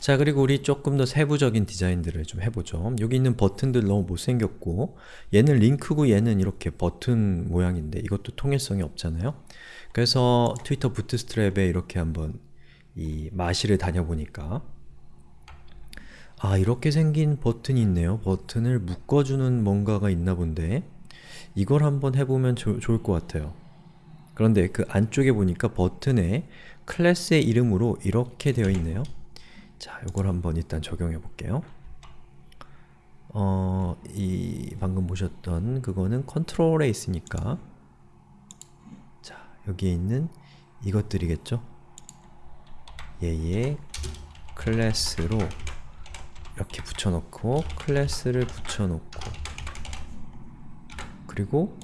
자 그리고 우리 조금 더 세부적인 디자인들을 좀 해보죠. 여기 있는 버튼들 너무 못생겼고 얘는 링크고 얘는 이렇게 버튼 모양인데 이것도 통일성이 없잖아요. 그래서 트위터 부트스트랩에 이렇게 한번 이 마실을 다녀보니까 아 이렇게 생긴 버튼이 있네요. 버튼을 묶어주는 뭔가가 있나 본데 이걸 한번 해보면 조, 좋을 것 같아요. 그런데 그 안쪽에 보니까 버튼에 클래스의 이름으로 이렇게 되어 있네요. 자, 이걸 한번 일단 적용해 볼게요. 어, 이 방금 보셨던 그거는 컨트롤에 있으니까 자, 여기에 있는 이것들이겠죠? 얘의 클래스로 이렇게 붙여놓고 클래스를 붙여놓고 그리고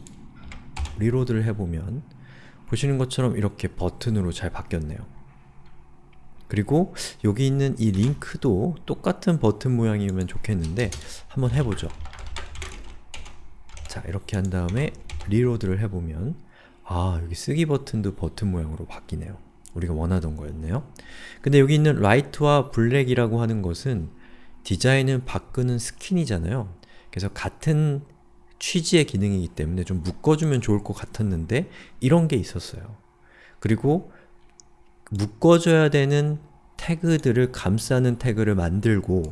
reload를 해보면 보시는 것처럼 이렇게 버튼으로 잘 바뀌었네요. 그리고 여기 있는 이 링크도 똑같은 버튼 모양이면 좋겠는데 한번 해보죠. 자 이렇게 한 다음에 reload를 해보면 아 여기 쓰기 버튼도 버튼 모양으로 바뀌네요. 우리가 원하던 거였네요. 근데 여기 있는 라이트와 black이라고 하는 것은 디자인을 바꾸는 스킨이잖아요. 그래서 같은 취지의 기능이기 때문에 좀 묶어주면 좋을 것 같았는데 이런 게 있었어요. 그리고 묶어줘야 되는 태그들을 감싸는 태그를 만들고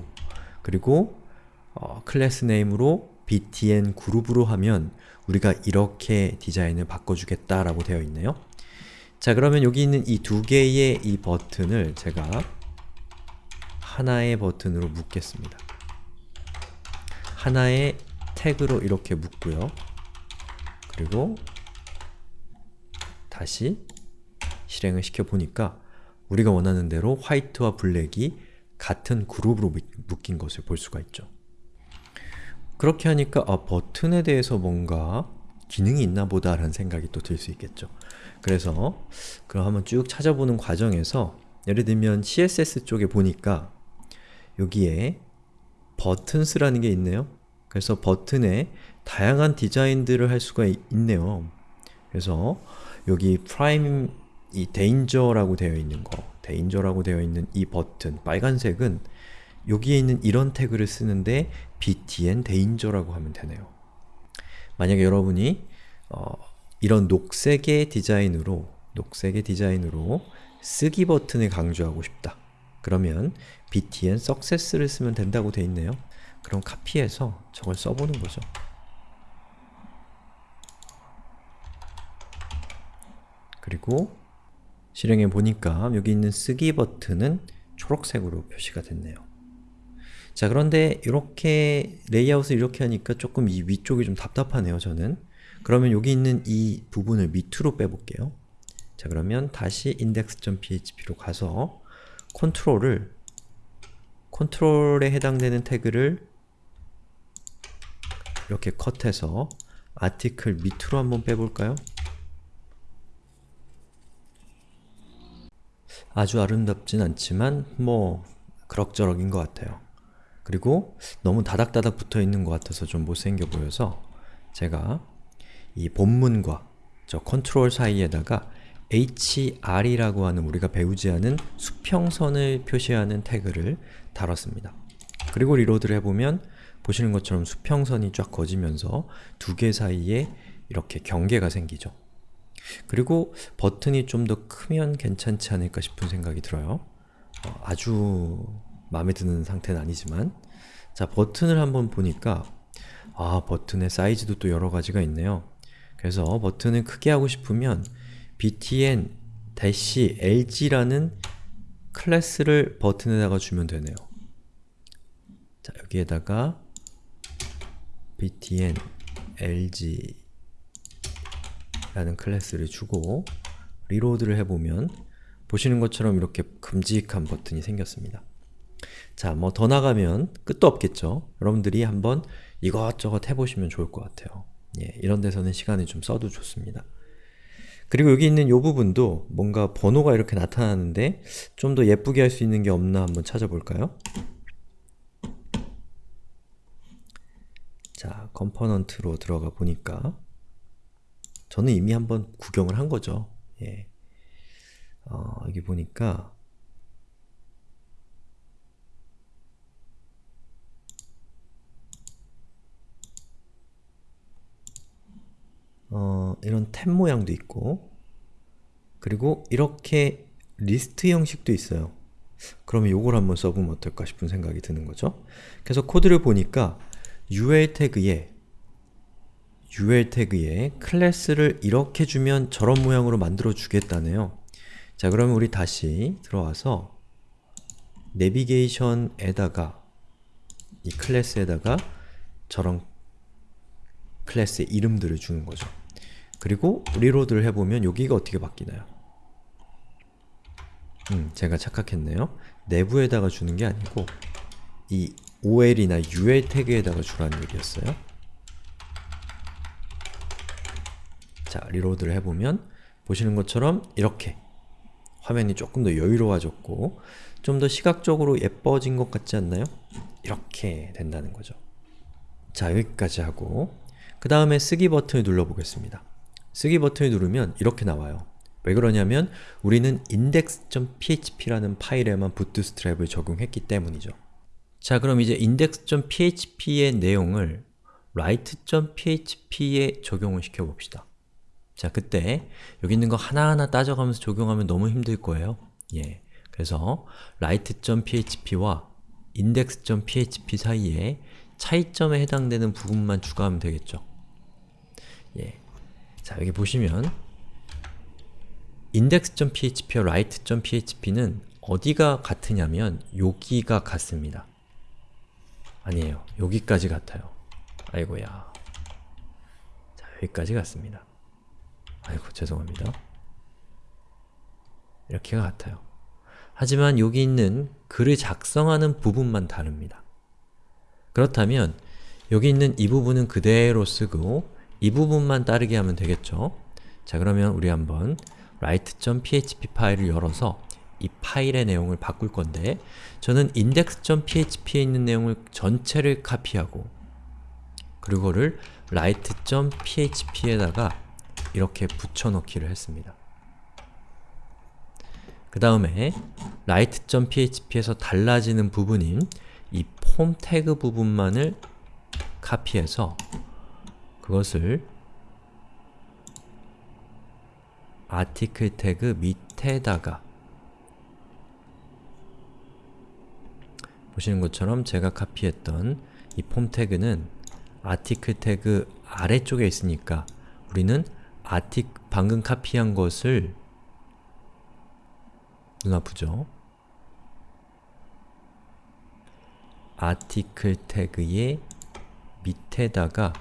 그리고 어, 클래스 네임으로 btn 그룹으로 하면 우리가 이렇게 디자인을 바꿔주겠다라고 되어 있네요. 자 그러면 여기 있는 이 두 개의 이 버튼을 제가 하나의 버튼으로 묶겠습니다. 하나의 태그로 이렇게 묶고요. 그리고 다시 실행을 시켜보니까 우리가 원하는 대로 화이트와 블랙이 같은 그룹으로 묶인 것을 볼 수가 있죠. 그렇게 하니까 아, 버튼에 대해서 뭔가 기능이 있나 보다 라는 생각이 또 들 수 있겠죠. 그래서 그럼 한번 쭉 찾아보는 과정에서 예를 들면 CSS 쪽에 보니까 여기에 buttons라는 게 있네요. 그래서 버튼에 다양한 디자인들을 할 수가 있네요. 그래서 여기 primary danger라고 되어 있는 거 danger라고 되어 있는 이 버튼 빨간색은 여기에 있는 이런 태그를 쓰는데 btn danger라고 하면 되네요. 만약에 여러분이 어, 이런 녹색의 디자인으로 녹색의 디자인으로 쓰기 버튼을 강조하고 싶다. 그러면 btn success를 쓰면 된다고 되어 있네요. 그럼 카피해서 저걸 써보는 거죠. 그리고 실행해 보니까 여기 있는 쓰기 버튼은 초록색으로 표시가 됐네요. 자 그런데 이렇게 레이아웃을 이렇게 하니까 조금 이 위쪽이 좀 답답하네요 저는 그러면 여기 있는 이 부분을 밑으로 빼볼게요 자 그러면 다시 index.php로 가서 컨트롤을 컨트롤에 해당되는 태그를 이렇게 컷해서 아티클 밑으로 한번 빼볼까요? 아주 아름답진 않지만 뭐 그럭저럭인 것 같아요. 그리고 너무 다닥다닥 붙어있는 것 같아서 좀 못생겨 보여서 제가 이 본문과 저 컨트롤 사이에다가 hr이라고 하는 우리가 배우지 않은 수평선을 표시하는 태그를 달았습니다. 그리고 reload를 해보면 보시는 것처럼 수평선이 쫙 그어지면서 두 개 사이에 이렇게 경계가 생기죠. 그리고 버튼이 좀 더 크면 괜찮지 않을까 싶은 생각이 들어요. 어, 아주 마음에 드는 상태는 아니지만 자, 버튼을 한번 보니까 아, 버튼의 사이즈도 또 여러 가지가 있네요. 그래서 버튼을 크게 하고 싶으면 btn-lg라는 클래스를 버튼에다가 주면 되네요. 자, 여기에다가 btn lg 라는 클래스를 주고 reload를 해보면 보시는 것처럼 이렇게 큼직한 버튼이 생겼습니다. 자, 뭐 더 나가면 끝도 없겠죠? 여러분들이 한번 이것저것 해보시면 좋을 것 같아요. 예, 이런 데서는 시간을 좀 써도 좋습니다. 그리고 여기 있는 이 부분도 뭔가 번호가 이렇게 나타나는데 좀 더 예쁘게 할 수 있는 게 없나 한번 찾아볼까요? 자, component로 들어가 보니까 저는 이미 한번 구경을 한 거죠. 예. 어, 여기 보니까 어, 이런 탭 모양도 있고 그리고 이렇게 리스트 형식도 있어요. 그러면 요걸 한번 써보면 어떨까 싶은 생각이 드는 거죠. 그래서 코드를 보니까 ul 태그에 UL 태그에 클래스를 이렇게 주면 저런 모양으로 만들어 주겠다네요. 자 그러면 우리 다시 들어와서 내비게이션에다가 이 클래스에다가 저런 클래스의 이름들을 주는 거죠. 그리고 reload를 해보면 여기가 어떻게 바뀌나요? 음, 제가 착각했네요. 내부에다가 주는 게 아니고 이 OL이나 UL 태그에다가 주라는 얘기였어요. 자, 리로드를 해보면 보시는 것처럼 이렇게 화면이 조금 더 여유로워졌고 좀 더 시각적으로 예뻐진 것 같지 않나요? 이렇게 된다는 거죠. 자, 여기까지 하고 그 다음에 쓰기 버튼을 눌러보겠습니다. 쓰기 버튼을 누르면 이렇게 나와요. 왜 그러냐면 우리는 index.php라는 파일에만 부트스트랩을 적용했기 때문이죠. 자 그럼 이제 index.php의 내용을 write.php에 적용을 시켜봅시다. 자 그때 여기 있는 거 하나하나 따져가면서 적용하면 너무 힘들 거예요. 예, 그래서 write.php와 index.php 사이에 차이점에 해당되는 부분만 추가하면 되겠죠. 예. 자, 여기 보시면 index.php와 write.php는 어디가 같으냐면 여기가 같습니다. 아니에요. 여기까지 같아요. 아이고야. 자, 여기까지 같습니다. 아이고, 죄송합니다. 이렇게가 같아요. 하지만 여기 있는 글을 작성하는 부분만 다릅니다. 그렇다면 여기 있는 이 부분은 그대로 쓰고 이 부분만 따르게 하면 되겠죠? 자 그러면 우리 한번 write.php 파일을 열어서 이 파일의 내용을 바꿀 건데 저는 index.php에 있는 내용을 전체를 카피하고 그리고를 write.php에다가 이렇게 붙여넣기를 했습니다. 그 다음에 write.php에서 달라지는 부분인 이 폼 태그 부분만을 카피해서 그것을 아티클 태그 밑에다가 보시는 것처럼 제가 카피했던 이 폼 태그는 아티클 태그 아래쪽에 있으니까 우리는 아티 방금 카피한 것을 눈 아프죠? 아티클 태그의 밑에다가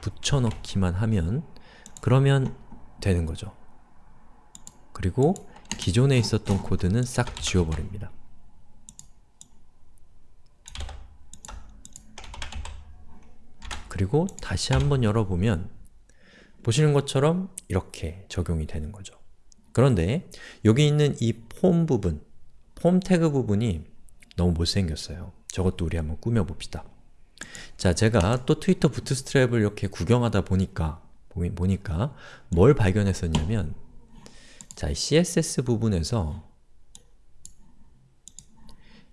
붙여넣기만 하면 그러면 되는 거죠. 그리고 기존에 있었던 코드는 싹 지워버립니다. 그리고 다시 한번 열어보면 보시는 것처럼 이렇게 적용이 되는 거죠. 그런데 여기 있는 이 폼 부분, 폼 태그 부분이 너무 못생겼어요. 저것도 우리 한번 꾸며봅시다. 자, 제가 또 트위터 부트스트랩을 이렇게 구경하다 보니까 보니까 뭘 발견했었냐면 자, CSS 부분에서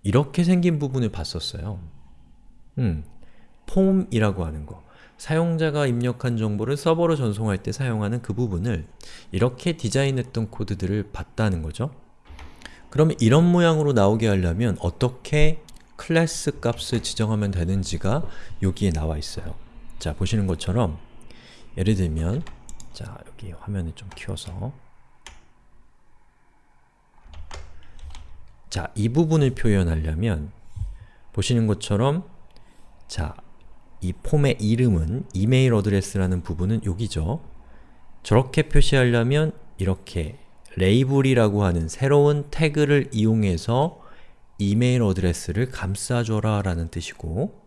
이렇게 생긴 부분을 봤었어요. 음, 폼이라고 하는 거. 사용자가 입력한 정보를 서버로 전송할 때 사용하는 그 부분을 이렇게 디자인했던 코드들을 봤다는 거죠. 그러면 이런 모양으로 나오게 하려면 어떻게 클래스 값을 지정하면 되는지가 여기에 나와 있어요. 자, 보시는 것처럼 예를 들면 자, 여기 화면을 좀 키워서 자, 이 부분을 표현하려면 보시는 것처럼 자, 이 폼의 이름은 이메일 어드레스라는 부분은 여기죠. 저렇게 표시하려면 이렇게 label이라고 하는 새로운 태그를 이용해서 email address를 감싸줘라 라는 뜻이고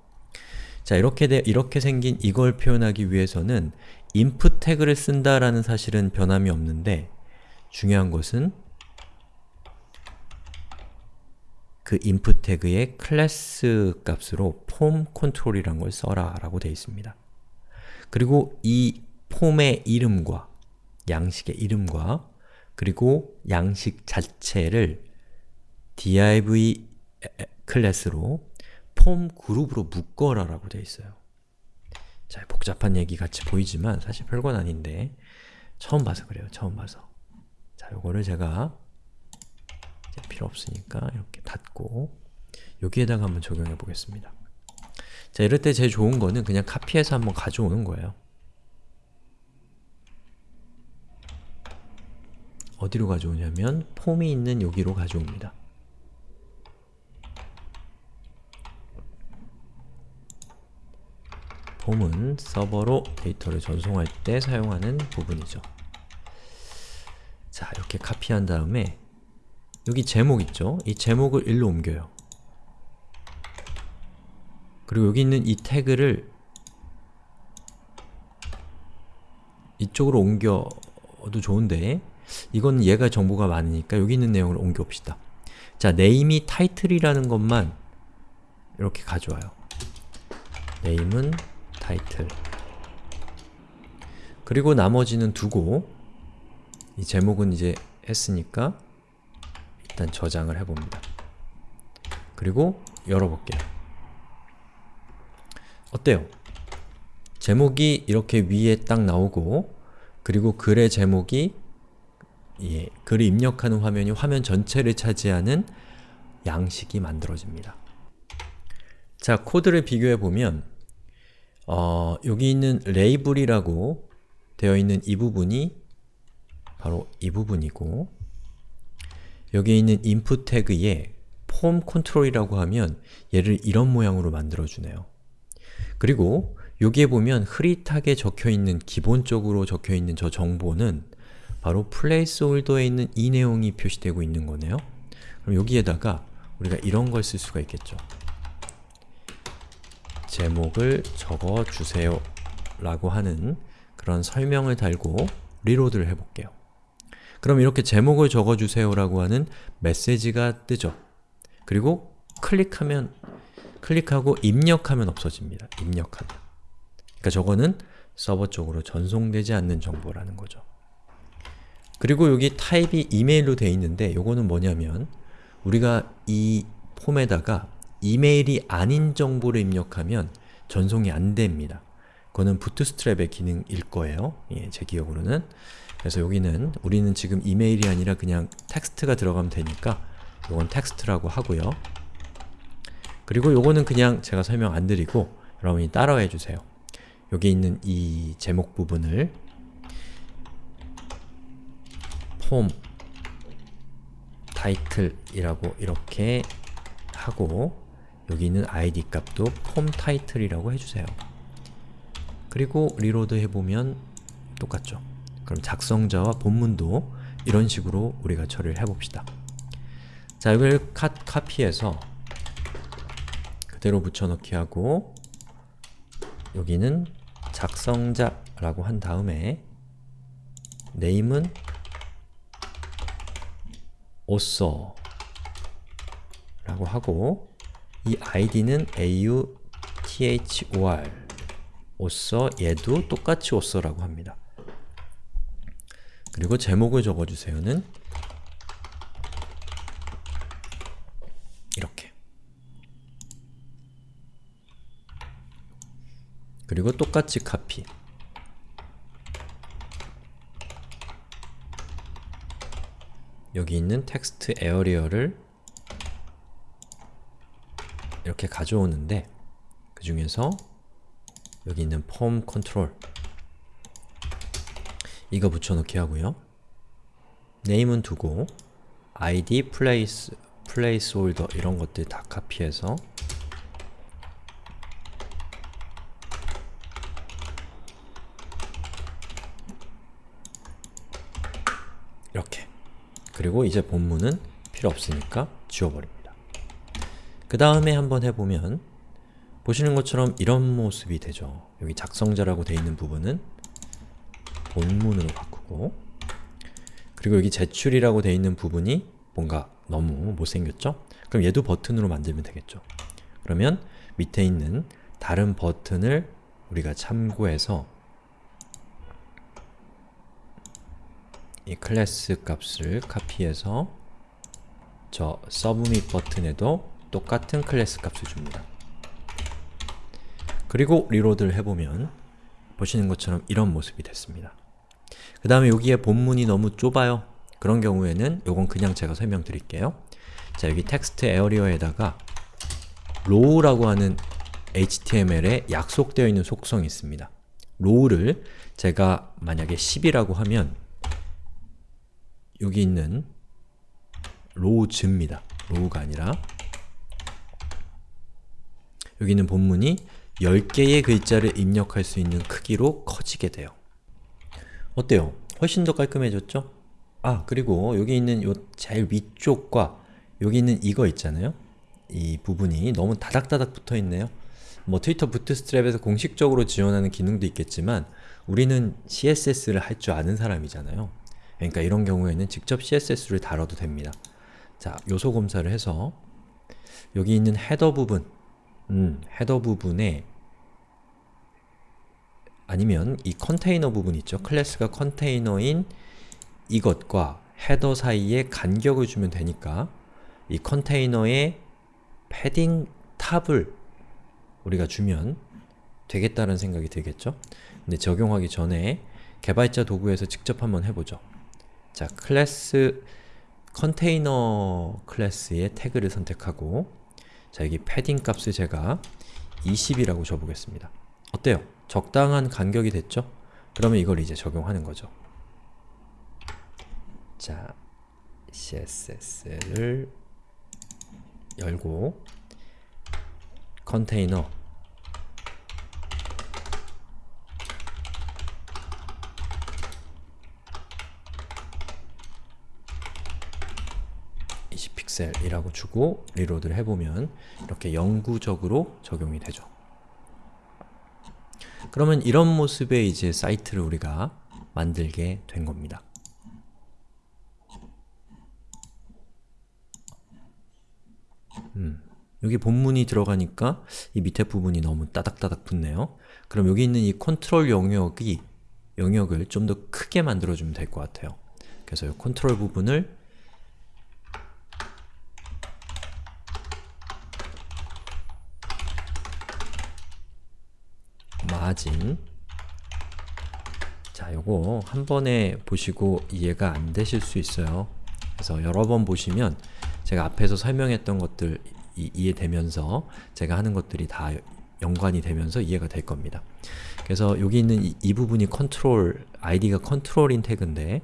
자 이렇게 되, 이렇게 생긴 이걸 표현하기 위해서는 input 태그를 쓴다라는 사실은 변함이 없는데 중요한 것은 그 input 태그의 클래스 값으로 form control이라는 걸 써라 라고 되어 있습니다. 그리고 이 폼의 이름과 양식의 이름과 그리고 양식 자체를 div 클래스로 폼 그룹으로 묶어라 라고 되어 있어요. 자, 복잡한 얘기 같이 보이지만 사실 별건 아닌데 처음 봐서 그래요. 처음 봐서. 자, 요거를 제가 필요 없으니까 이렇게 닫고 여기에다가 한번 적용해 보겠습니다. 자, 이럴 때 제일 좋은 거는 그냥 카피해서 한번 가져오는 거예요. 어디로 가져오냐면 폼이 있는 여기로 가져옵니다. 폼은 서버로 데이터를 전송할 때 사용하는 부분이죠. 자, 이렇게 카피한 다음에 여기 제목 있죠? 이 제목을 일로 옮겨요. 그리고 여기 있는 이 태그를 이쪽으로 옮겨도 좋은데 이건 얘가 정보가 많으니까 여기 있는 내용을 옮겨봅시다. 자, 네임이 타이틀이라는 것만 이렇게 가져와요. 네임은 타이틀 그리고 나머지는 두고 이 제목은 이제 했으니까 일단 저장을 해봅니다. 그리고 열어볼게요. 어때요? 제목이 이렇게 위에 딱 나오고 그리고 글의 제목이 예, 글을 입력하는 화면이 화면 전체를 차지하는 양식이 만들어집니다. 자, 코드를 비교해보면 어, 여기 있는 레이블이라고 되어 있는 이 부분이 바로 이 부분이고 여기 있는 input 태그에 폼 컨트롤이라고 하면 얘를 이런 모양으로 만들어주네요. 그리고 여기에 보면 흐릿하게 적혀있는, 기본적으로 적혀있는 저 정보는 바로 placeholder에 있는 이 내용이 표시되고 있는 거네요. 그럼 여기에다가 우리가 이런 걸 쓸 수가 있겠죠. 제목을 적어주세요 라고 하는 그런 설명을 달고 reload를 해볼게요. 그럼 이렇게 제목을 적어주세요 라고 하는 메시지가 뜨죠. 그리고 클릭하면 클릭하고 입력하면 없어집니다. 입력하면. 그러니까 저거는 서버 쪽으로 전송되지 않는 정보라는 거죠. 그리고 여기 type이 email로 되어 있는데 요거는 뭐냐면 우리가 이 폼에다가 이메일이 아닌 정보를 입력하면 전송이 안 됩니다. 그거는 부트스트랩의 기능일 거예요. 예, 제 기억으로는. 그래서 여기는 우리는 지금 이메일이 아니라 그냥 텍스트가 들어가면 되니까 이건 텍스트라고 하고요. 그리고 요거는 그냥 제가 설명 안 드리고 여러분이 따라해 주세요. 여기 있는 이 제목 부분을 폼 타이틀이라고 이렇게 하고 여기 있는 id 값도 form title이라고 해주세요. 그리고 reload 해보면 똑같죠. 그럼 작성자와 본문도 이런 식으로 우리가 처리를 해봅시다. 자, 이걸 카, 카피해서 그대로 붙여넣기 하고 여기는 작성자라고 한 다음에 네임은 author 라고 하고 이 id는 author author 얘도 똑같이 author라고 합니다. 그리고 제목을 적어주세요는? 이렇게. 그리고 똑같이 카피. 여기 있는 textarea를 이렇게 가져오는데 그 중에서 여기 있는 form control 이거 붙여넣기 하고요. name은 두고 id, place, placeholder 이런 것들 다 카피해서 이렇게 그리고 이제 본문은 필요 없으니까 지워버립니다. 그 다음에 한번 해보면 보시는 것처럼 이런 모습이 되죠. 여기 작성자라고 되어 있는 부분은 본문으로 바꾸고 그리고 여기 제출이라고 되어 있는 부분이 뭔가 너무 못생겼죠? 그럼 얘도 버튼으로 만들면 되겠죠. 그러면 밑에 있는 다른 버튼을 우리가 참고해서 이 클래스 값을 카피해서 저 submit 버튼에도 똑같은 클래스 값을 줍니다. 그리고 reload를 해보면 보시는 것처럼 이런 모습이 됐습니다. 그 다음에 여기에 본문이 너무 좁아요. 그런 경우에는 요건 그냥 제가 설명드릴게요. 자, 여기 textarea에다가 row라고 하는 HTML에 약속되어 있는 속성이 있습니다. row를 제가 만약에 10이라고 하면 여기 있는 rows입니다. row가 아니라 여기 있는 본문이 10개의 글자를 입력할 수 있는 크기로 커지게 돼요. 어때요? 훨씬 더 깔끔해졌죠? 아, 그리고 여기 있는 요 제일 위쪽과 여기 있는 이거 있잖아요? 이 부분이 너무 다닥다닥 붙어 있네요. 뭐 트위터 부트스트랩에서 공식적으로 지원하는 기능도 있겠지만 우리는 CSS를 할 줄 아는 사람이잖아요. 그러니까 이런 경우에는 직접 CSS를 다뤄도 됩니다. 자, 요소 검사를 해서 여기 있는 헤더 부분 음, 헤더 부분에 아니면 이 컨테이너 부분 있죠? 클래스가 컨테이너인 이것과 헤더 사이에 간격을 주면 되니까 이 컨테이너에 패딩 탑을 우리가 주면 되겠다는 생각이 들겠죠? 근데 적용하기 전에 개발자 도구에서 직접 한번 해보죠. 자, 클래스 컨테이너 클래스의 태그를 선택하고 자, 여기 패딩 값을 제가 20이라고 줘보겠습니다. 어때요? 적당한 간격이 됐죠? 그러면 이걸 이제 적용하는 거죠. 자, CSS를 열고 컨테이너 픽셀이라고 주고 리로드를 해보면 이렇게 영구적으로 적용이 되죠. 그러면 이런 모습의 이제 사이트를 우리가 만들게 된 겁니다. 음, 여기 본문이 들어가니까 이 밑에 부분이 너무 따닥따닥 붙네요. 그럼 여기 있는 이 컨트롤 영역이 영역을 좀 더 크게 만들어주면 될 것 같아요. 그래서 이 컨트롤 부분을 마진 자, 요거 한 번에 보시고 이해가 안 되실 수 있어요. 그래서 여러 번 보시면 제가 앞에서 설명했던 것들 이, 이해되면서 제가 하는 것들이 다 연관이 되면서 이해가 될 겁니다. 그래서 여기 있는 이, 이 부분이 컨트롤, 아이디가 control인 태그인데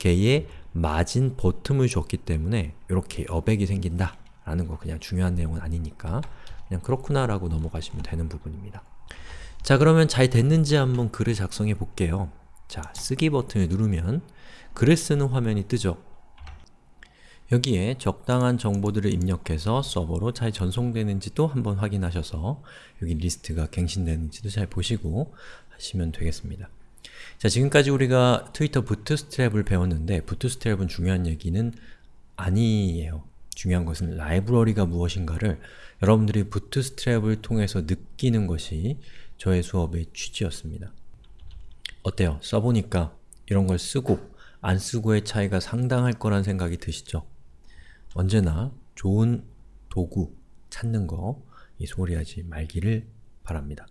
걔에 margin bottom을 줬기 때문에 이렇게 여백이 생긴다 라는 거 그냥 중요한 내용은 아니니까 그냥 그렇구나 라고 넘어가시면 되는 부분입니다. 자 그러면 잘 됐는지 한번 글을 작성해 볼게요. 자, 쓰기 버튼을 누르면 글을 쓰는 화면이 뜨죠. 여기에 적당한 정보들을 입력해서 서버로 잘 전송되는지도 한번 확인하셔서 여기 리스트가 갱신되는지도 잘 보시고 하시면 되겠습니다. 자, 지금까지 우리가 트위터 부트스트랩을 배웠는데 부트스트랩은 중요한 얘기는 아니에요. 중요한 것은 라이브러리가 무엇인가를 여러분들이 부트스트랩을 통해서 느끼는 것이 저의 수업의 취지였습니다. 어때요? 써보니까 이런 걸 쓰고 안 쓰고의 차이가 상당할 거란 생각이 드시죠? 언제나 좋은 도구 찾는 거이 소홀히 하지 말기를 바랍니다.